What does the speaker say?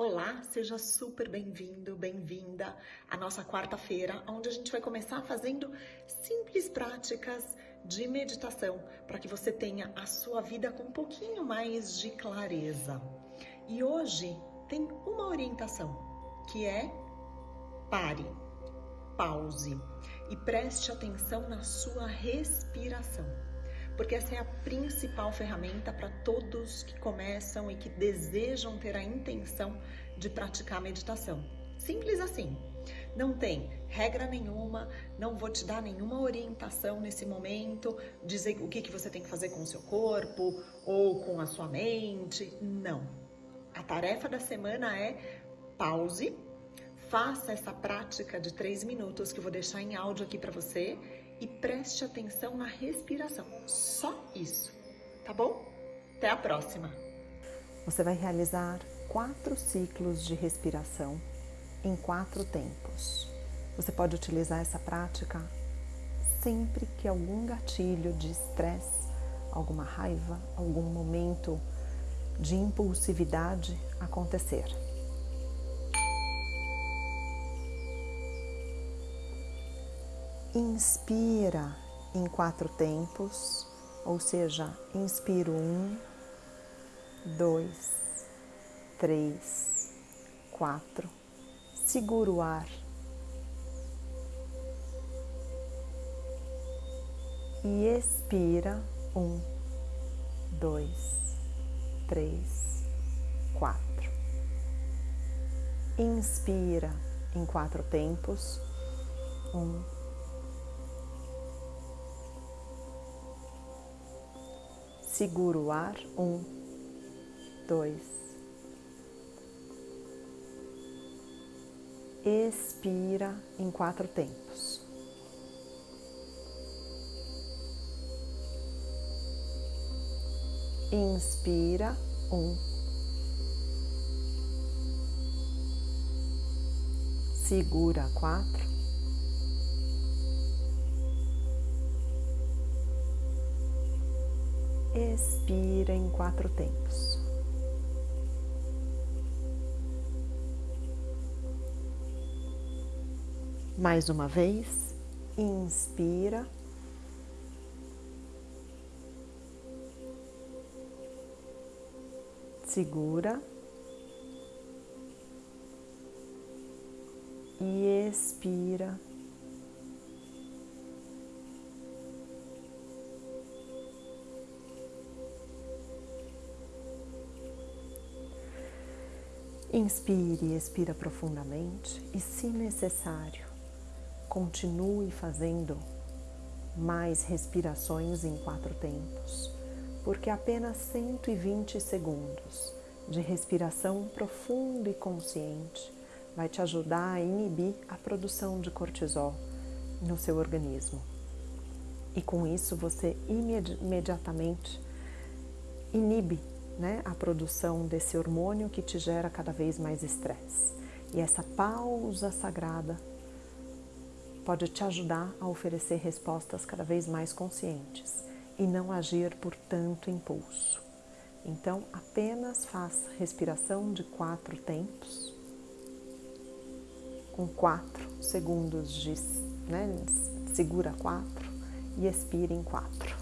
Olá, seja super bem-vindo, bem-vinda à nossa quarta-feira, onde a gente vai começar fazendo simples práticas de meditação para que você tenha a sua vida com um pouquinho mais de clareza. E hoje tem uma orientação que é pare, pause e preste atenção na sua respiração porque essa é a principal ferramenta para todos que começam e que desejam ter a intenção de praticar meditação. Simples assim. Não tem regra nenhuma, não vou te dar nenhuma orientação nesse momento, dizer o que, que você tem que fazer com o seu corpo ou com a sua mente. Não. A tarefa da semana é pause, faça essa prática de três minutos que eu vou deixar em áudio aqui para você e preste atenção na respiração. Só isso, tá bom? Até a próxima! Você vai realizar quatro ciclos de respiração em quatro tempos. Você pode utilizar essa prática sempre que algum gatilho de estresse, alguma raiva, algum momento de impulsividade acontecer. Inspira em quatro tempos, ou seja, inspiro um, dois, três, quatro. Segura o ar. E expira um, dois, três, quatro. Inspira em quatro tempos. Um, Segura o ar. Um, dois. Expira em quatro tempos. Inspira. Um. Segura quatro. Expira em quatro tempos. Mais uma vez, inspira. Segura e expira Inspire e expira profundamente e, se necessário, continue fazendo mais respirações em quatro tempos, porque apenas 120 segundos de respiração profunda e consciente vai te ajudar a inibir a produção de cortisol no seu organismo. E com isso você imediatamente inibe né, a produção desse hormônio que te gera cada vez mais estresse. E essa pausa sagrada pode te ajudar a oferecer respostas cada vez mais conscientes e não agir por tanto impulso. Então, apenas faça respiração de quatro tempos, com quatro segundos de, né, segura quatro e expire em quatro.